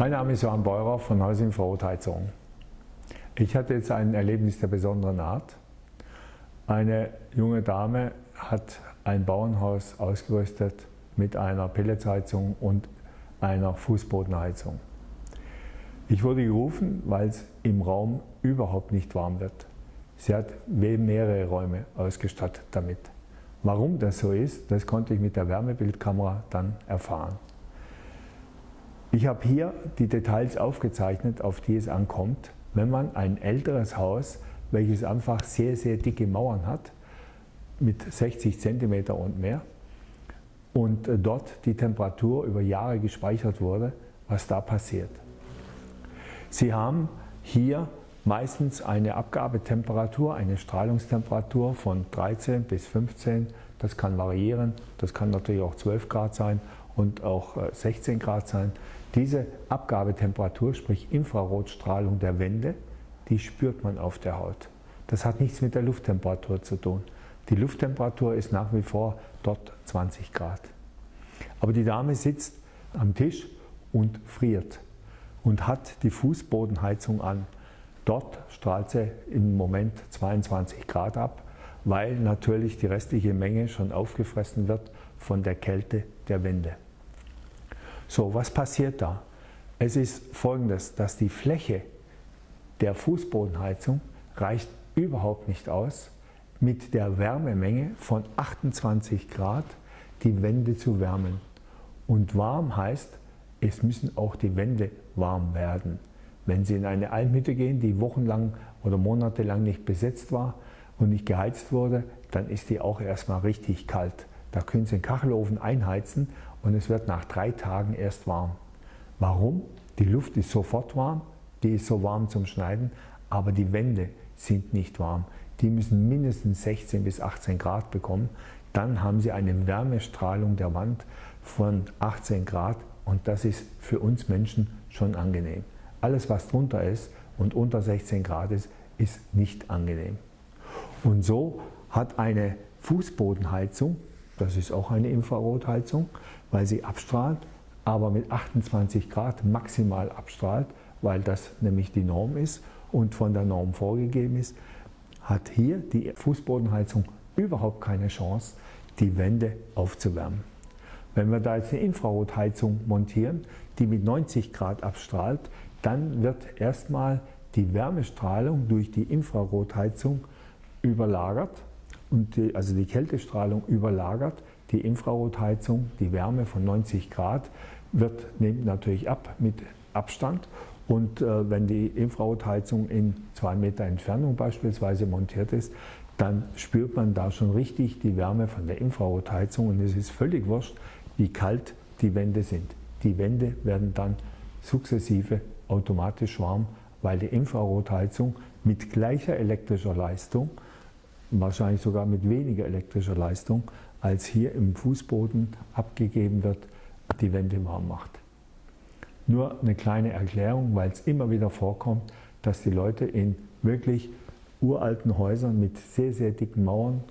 Mein Name ist Johann Beurer von Haus Infrarotheizung. Ich hatte jetzt ein Erlebnis der besonderen Art. Eine junge Dame hat ein Bauernhaus ausgerüstet mit einer Pelletsheizung und einer Fußbodenheizung. Ich wurde gerufen, weil es im Raum überhaupt nicht warm wird. Sie hat mehrere Räume ausgestattet damit. Warum das so ist, das konnte ich mit der Wärmebildkamera dann erfahren. Ich habe hier die Details aufgezeichnet, auf die es ankommt, wenn man ein älteres Haus, welches einfach sehr, sehr dicke Mauern hat, mit 60 cm und mehr, und äh, dort die Temperatur über Jahre gespeichert wurde, was da passiert. Sie haben hier meistens eine Abgabetemperatur, eine Strahlungstemperatur von 13 bis 15, das kann variieren, das kann natürlich auch 12 Grad sein und auch 16 äh, Grad sein. Diese Abgabetemperatur, sprich Infrarotstrahlung der Wände, die spürt man auf der Haut. Das hat nichts mit der Lufttemperatur zu tun. Die Lufttemperatur ist nach wie vor dort 20 Grad. Aber die Dame sitzt am Tisch und friert und hat die Fußbodenheizung an. Dort strahlt sie im Moment 22 Grad ab, weil natürlich die restliche Menge schon aufgefressen wird von der Kälte der Wände. So, was passiert da? Es ist folgendes, dass die Fläche der Fußbodenheizung reicht überhaupt nicht aus, mit der Wärmemenge von 28 Grad die Wände zu wärmen. Und warm heißt, es müssen auch die Wände warm werden. Wenn Sie in eine Almhütte gehen, die wochenlang oder monatelang nicht besetzt war und nicht geheizt wurde, dann ist die auch erstmal richtig kalt. Da können Sie den Kachelofen einheizen und es wird nach drei Tagen erst warm. Warum? Die Luft ist sofort warm, die ist so warm zum Schneiden, aber die Wände sind nicht warm. Die müssen mindestens 16 bis 18 Grad bekommen. Dann haben Sie eine Wärmestrahlung der Wand von 18 Grad und das ist für uns Menschen schon angenehm. Alles, was drunter ist und unter 16 Grad ist, ist nicht angenehm. Und so hat eine Fußbodenheizung das ist auch eine Infrarotheizung, weil sie abstrahlt, aber mit 28 Grad maximal abstrahlt, weil das nämlich die Norm ist und von der Norm vorgegeben ist, hat hier die Fußbodenheizung überhaupt keine Chance, die Wände aufzuwärmen. Wenn wir da jetzt eine Infrarotheizung montieren, die mit 90 Grad abstrahlt, dann wird erstmal die Wärmestrahlung durch die Infrarotheizung überlagert und die, also die Kältestrahlung überlagert die Infrarotheizung, die Wärme von 90 Grad wird, nimmt natürlich ab mit Abstand und äh, wenn die Infrarotheizung in zwei Meter Entfernung beispielsweise montiert ist, dann spürt man da schon richtig die Wärme von der Infrarotheizung und es ist völlig wurscht, wie kalt die Wände sind. Die Wände werden dann sukzessive automatisch warm, weil die Infrarotheizung mit gleicher elektrischer Leistung wahrscheinlich sogar mit weniger elektrischer Leistung, als hier im Fußboden abgegeben wird, die Wände warm macht. Nur eine kleine Erklärung, weil es immer wieder vorkommt, dass die Leute in wirklich uralten Häusern mit sehr, sehr dicken Mauern,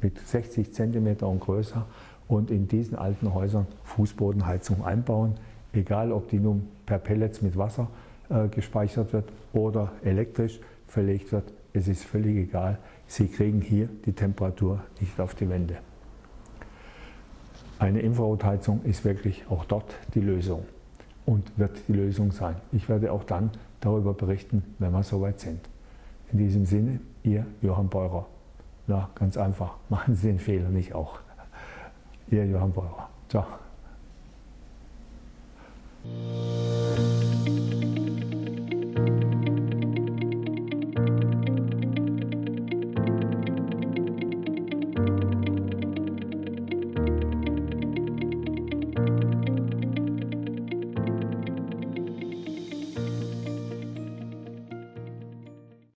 mit 60 cm und größer und in diesen alten Häusern Fußbodenheizung einbauen, egal ob die nun per Pellets mit Wasser äh, gespeichert wird oder elektrisch verlegt wird, es ist völlig egal, Sie kriegen hier die Temperatur nicht auf die Wände. Eine Infrarotheizung ist wirklich auch dort die Lösung und wird die Lösung sein. Ich werde auch dann darüber berichten, wenn wir soweit sind. In diesem Sinne, Ihr Johann Beurer. Na, ganz einfach, machen Sie den Fehler nicht auch. Ihr Johann Beurer. Ciao.